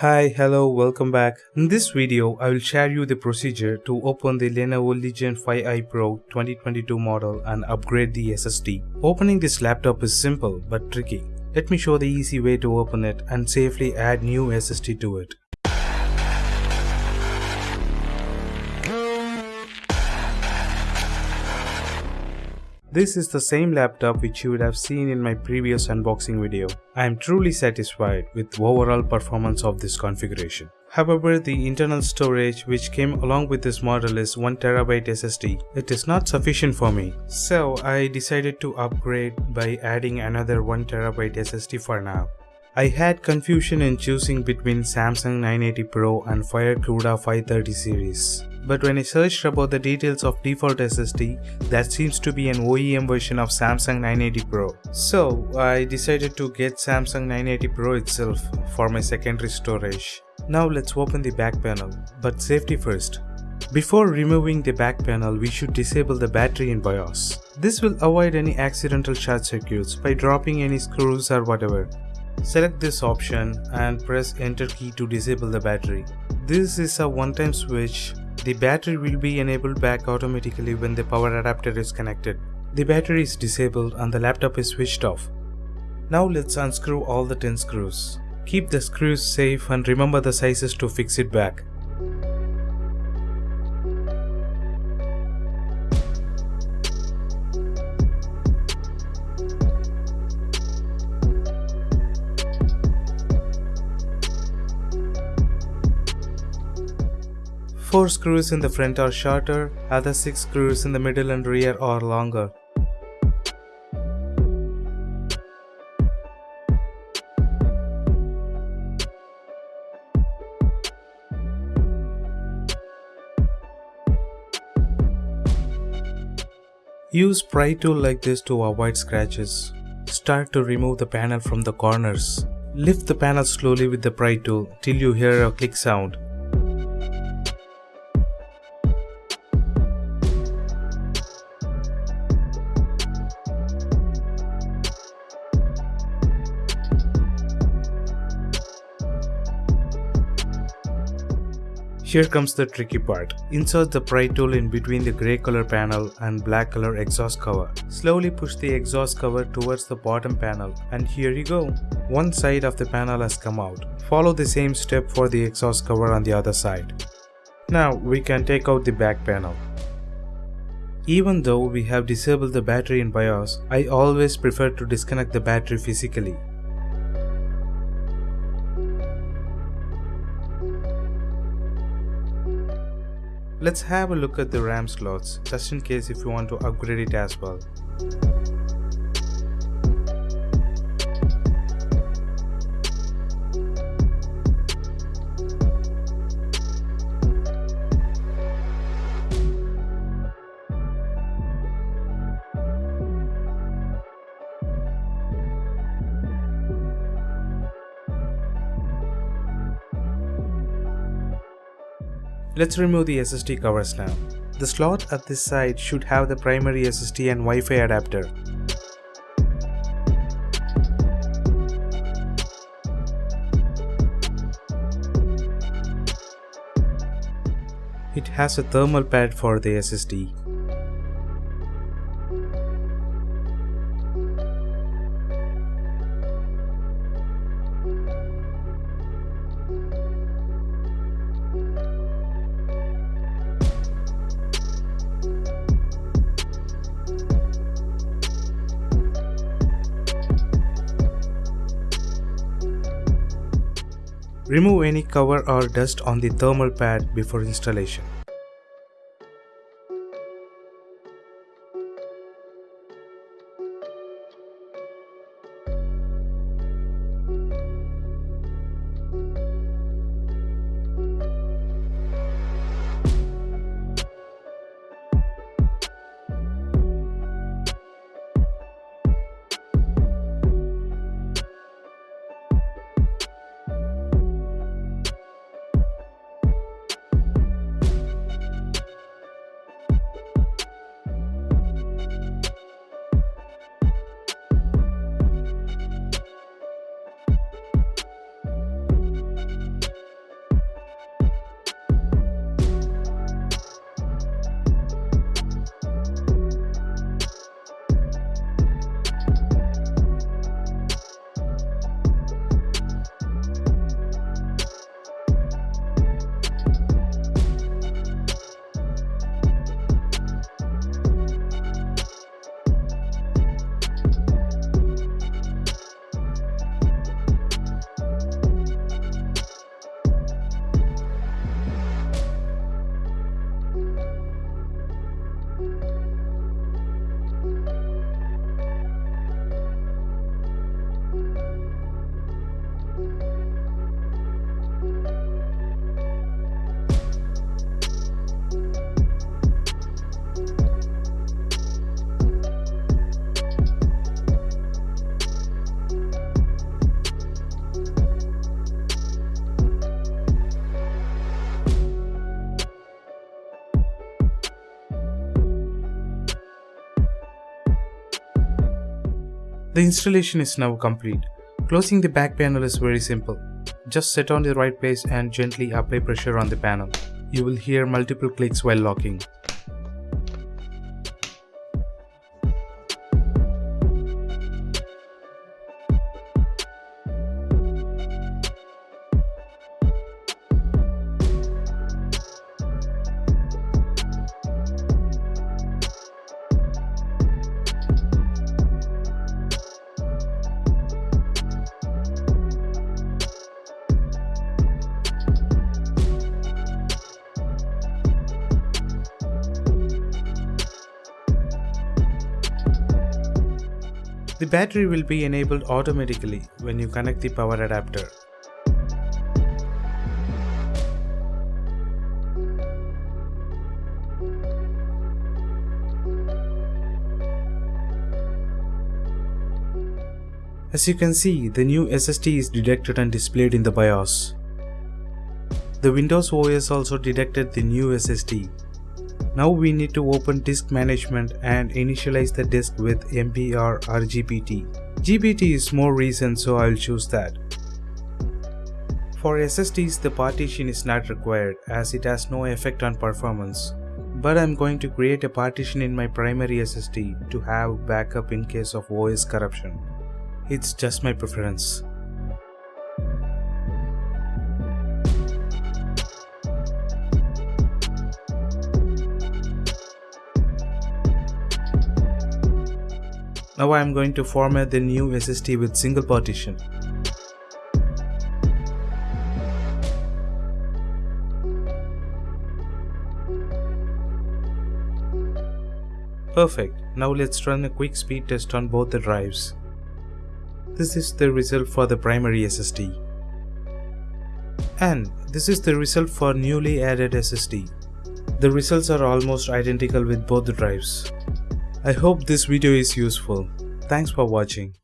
Hi, hello, welcome back. In this video, I will share you the procedure to open the Lenovo Legion 5i Pro 2022 model and upgrade the SSD. Opening this laptop is simple but tricky. Let me show the easy way to open it and safely add new SSD to it. This is the same laptop which you would have seen in my previous unboxing video. I am truly satisfied with the overall performance of this configuration. However, the internal storage which came along with this model is 1TB SSD. It is not sufficient for me. So I decided to upgrade by adding another 1TB SSD for now. I had confusion in choosing between Samsung 980 Pro and FireCuda 530 series. But when I searched about the details of default SSD, that seems to be an OEM version of Samsung 980 Pro. So I decided to get Samsung 980 Pro itself for my secondary storage. Now let's open the back panel, but safety first. Before removing the back panel, we should disable the battery in BIOS. This will avoid any accidental short circuits by dropping any screws or whatever. Select this option and press enter key to disable the battery. This is a one-time switch. The battery will be enabled back automatically when the power adapter is connected. The battery is disabled and the laptop is switched off. Now let's unscrew all the 10 screws. Keep the screws safe and remember the sizes to fix it back. Four screws in the front are shorter, other six screws in the middle and rear are longer. Use pry tool like this to avoid scratches. Start to remove the panel from the corners. Lift the panel slowly with the pry tool till you hear a click sound. Here comes the tricky part. Insert the pry tool in between the grey color panel and black color exhaust cover. Slowly push the exhaust cover towards the bottom panel and here you go. One side of the panel has come out. Follow the same step for the exhaust cover on the other side. Now we can take out the back panel. Even though we have disabled the battery in BIOS, I always prefer to disconnect the battery physically. Let's have a look at the RAM slots, just in case if you want to upgrade it as well. Let's remove the SSD covers now. The slot at this side should have the primary SSD and Wi-Fi adapter. It has a thermal pad for the SSD. Remove any cover or dust on the thermal pad before installation. The installation is now complete. Closing the back panel is very simple. Just set on the right place and gently apply pressure on the panel. You will hear multiple clicks while locking. The battery will be enabled automatically when you connect the power adapter. As you can see, the new SSD is detected and displayed in the BIOS. The Windows OS also detected the new SSD now we need to open disk management and initialize the disk with MBR or GPT. GPT is more recent so I'll choose that. For SSDs the partition is not required as it has no effect on performance. But I'm going to create a partition in my primary SSD to have backup in case of OS corruption. It's just my preference. Now I am going to format the new SSD with single partition. Perfect. Now let's run a quick speed test on both the drives. This is the result for the primary SSD. And this is the result for newly added SSD. The results are almost identical with both the drives. I hope this video is useful. Thanks for watching.